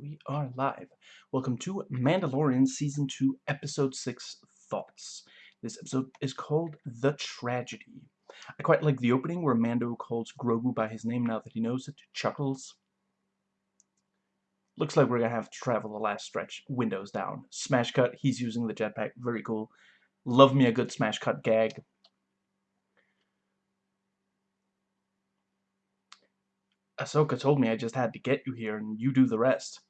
We are live. Welcome to Mandalorian Season 2, Episode 6, Thoughts. This episode is called The Tragedy. I quite like the opening where Mando calls Grogu by his name now that he knows it, chuckles. Looks like we're gonna have to travel the last stretch, windows down. Smash cut, he's using the jetpack, very cool. Love me a good smash cut gag. Ahsoka told me I just had to get you here and you do the rest.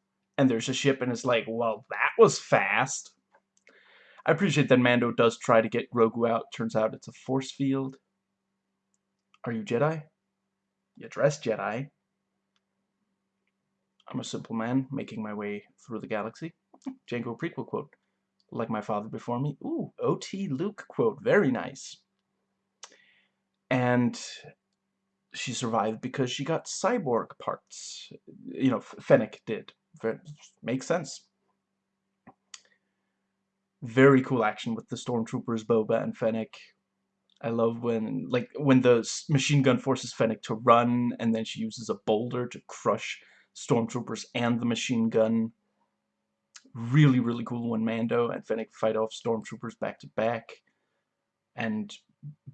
And there's a ship and it's like, well, that was fast. I appreciate that Mando does try to get Grogu out. Turns out it's a force field. Are you Jedi? You dress Jedi. I'm a simple man making my way through the galaxy. Jango prequel quote. Like my father before me. Ooh, OT Luke quote. Very nice. And she survived because she got cyborg parts. You know, Fennec did. Makes sense. Very cool action with the stormtroopers, Boba and Fennec. I love when, like, when the machine gun forces Fennec to run, and then she uses a boulder to crush stormtroopers and the machine gun. Really, really cool when Mando and Fennec fight off stormtroopers back to back. And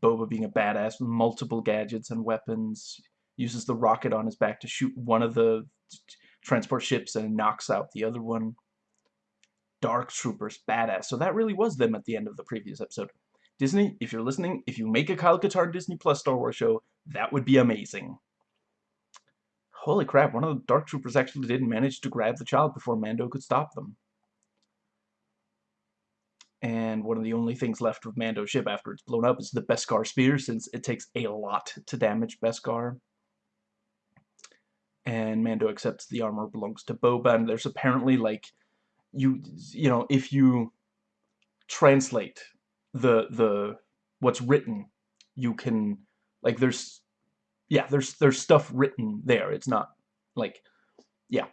Boba being a badass with multiple gadgets and weapons, uses the rocket on his back to shoot one of the transport ships and knocks out the other one. Dark Troopers, badass. So that really was them at the end of the previous episode. Disney, if you're listening, if you make a Kyle Katarn Disney Plus Star Wars show, that would be amazing. Holy crap, one of the Dark Troopers actually did manage to grab the child before Mando could stop them and one of the only things left of Mando's ship after it's blown up is the Beskar spear, since it takes a lot to damage Beskar. And Mando accepts the armor belongs to Boba, and there's apparently, like, you, you know, if you translate the, the, what's written, you can, like, there's, yeah, there's, there's stuff written there. It's not, like, yeah,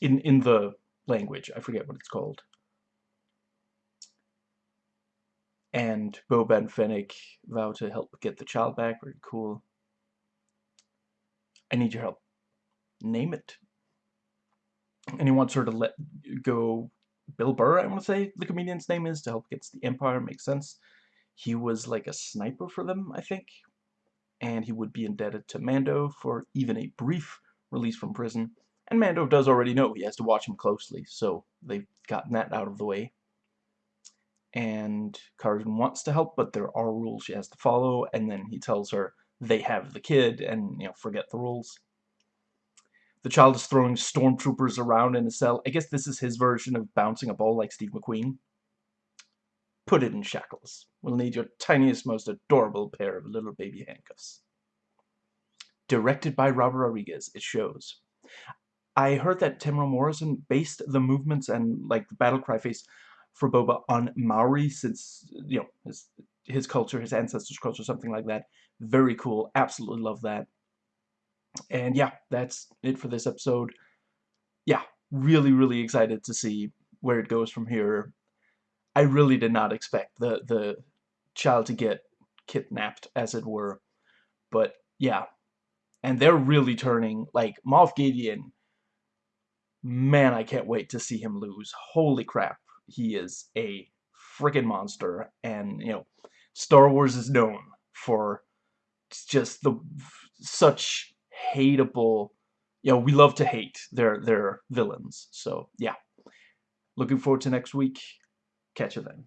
in, in the language. I forget what it's called. and Boba and Fennec vow to help get the child back. Very cool. I need your help. Name it. And he wants her to let go Bill Burr, I want to say the comedian's name is, to help get the Empire. Makes sense. He was like a sniper for them, I think. And he would be indebted to Mando for even a brief release from prison. And Mando does already know he has to watch him closely, so they've gotten that out of the way and Carson wants to help, but there are rules she has to follow, and then he tells her they have the kid, and, you know, forget the rules. The child is throwing stormtroopers around in a cell. I guess this is his version of bouncing a ball like Steve McQueen. Put it in shackles. We'll need your tiniest, most adorable pair of little baby handcuffs. Directed by Robert Rodriguez, it shows. I heard that Temuera Morrison based the movements and, like, the battle cry face for Boba on Maori since, you know, his, his culture, his ancestors' culture, something like that. Very cool. Absolutely love that. And yeah, that's it for this episode. Yeah, really, really excited to see where it goes from here. I really did not expect the, the child to get kidnapped, as it were. But yeah, and they're really turning, like, Moff Gideon, man, I can't wait to see him lose. Holy crap he is a freaking monster and you know Star Wars is known for just the such hateable you know we love to hate their their villains. So yeah. Looking forward to next week. Catch you then